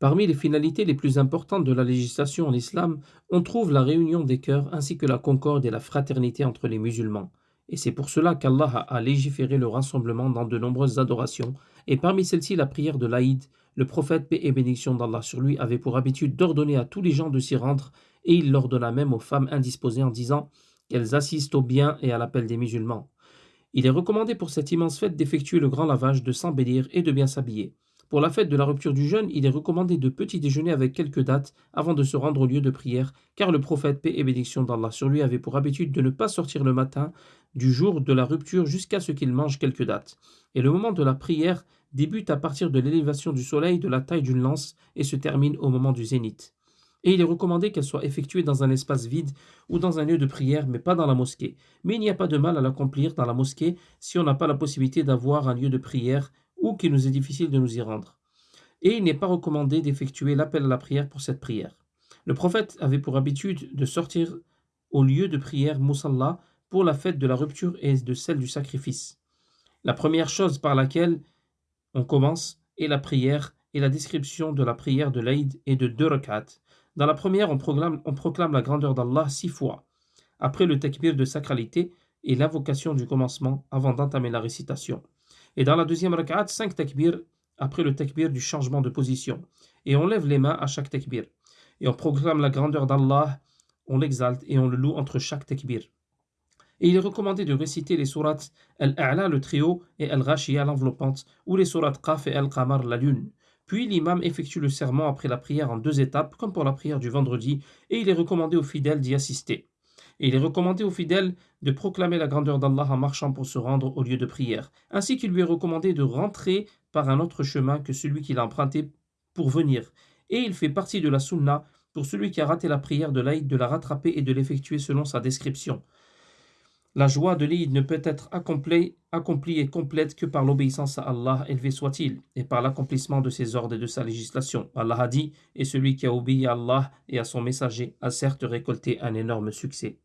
Parmi les finalités les plus importantes de la législation en islam, on trouve la réunion des cœurs ainsi que la concorde et la fraternité entre les musulmans. Et c'est pour cela qu'Allah a légiféré le rassemblement dans de nombreuses adorations, et parmi celles-ci la prière de l'Aïd. Le prophète, paix et bénédiction d'Allah sur lui, avait pour habitude d'ordonner à tous les gens de s'y rendre, et il l'ordonna même aux femmes indisposées en disant qu'elles assistent au bien et à l'appel des musulmans. Il est recommandé pour cette immense fête d'effectuer le grand lavage, de s'embellir et de bien s'habiller. Pour la fête de la rupture du jeûne, il est recommandé de petit déjeuner avec quelques dates avant de se rendre au lieu de prière, car le prophète, paix et bénédiction d'Allah sur lui, avait pour habitude de ne pas sortir le matin du jour de la rupture jusqu'à ce qu'il mange quelques dates. Et le moment de la prière débute à partir de l'élévation du soleil de la taille d'une lance et se termine au moment du zénith. Et il est recommandé qu'elle soit effectuée dans un espace vide ou dans un lieu de prière, mais pas dans la mosquée. Mais il n'y a pas de mal à l'accomplir dans la mosquée si on n'a pas la possibilité d'avoir un lieu de prière ou qu'il nous est difficile de nous y rendre. Et il n'est pas recommandé d'effectuer l'appel à la prière pour cette prière. Le prophète avait pour habitude de sortir au lieu de prière Moussalla pour la fête de la rupture et de celle du sacrifice. La première chose par laquelle on commence est la prière et la description de la prière de l'Aïd et de deux rak'at. Dans la première, on proclame, la grandeur d'Allah six fois, après le takbir de sacralité et l'invocation du commencement avant d'entamer la récitation. Et dans la deuxième rak'at, cinq takbirs après le takbir du changement de position. Et on lève les mains à chaque takbir. Et on proclame la grandeur d'Allah, on l'exalte et on le loue entre chaque takbir. Et il est recommandé de réciter les sourates Al-A'la, le trio, et Al-Ghashiyah, l'enveloppante, ou les sourates Qaf et Al-Qamar, la lune. Puis l'imam effectue le serment après la prière en deux étapes, comme pour la prière du vendredi, et il est recommandé aux fidèles d'y assister. Et il est recommandé aux fidèles de proclamer la grandeur d'Allah en marchant pour se rendre au lieu de prière, ainsi qu'il lui est recommandé de rentrer par un autre chemin que celui qu'il a emprunté pour venir. Et il fait partie de la sunna pour celui qui a raté la prière de l'Aïd de la rattraper et de l'effectuer selon sa description. La joie de l'Aïd ne peut être accomplie, accomplie et complète que par l'obéissance à Allah, élevé soit-il, et par l'accomplissement de ses ordres et de sa législation. Allah a dit, et celui qui a obéi à Allah et à son messager a certes récolté un énorme succès.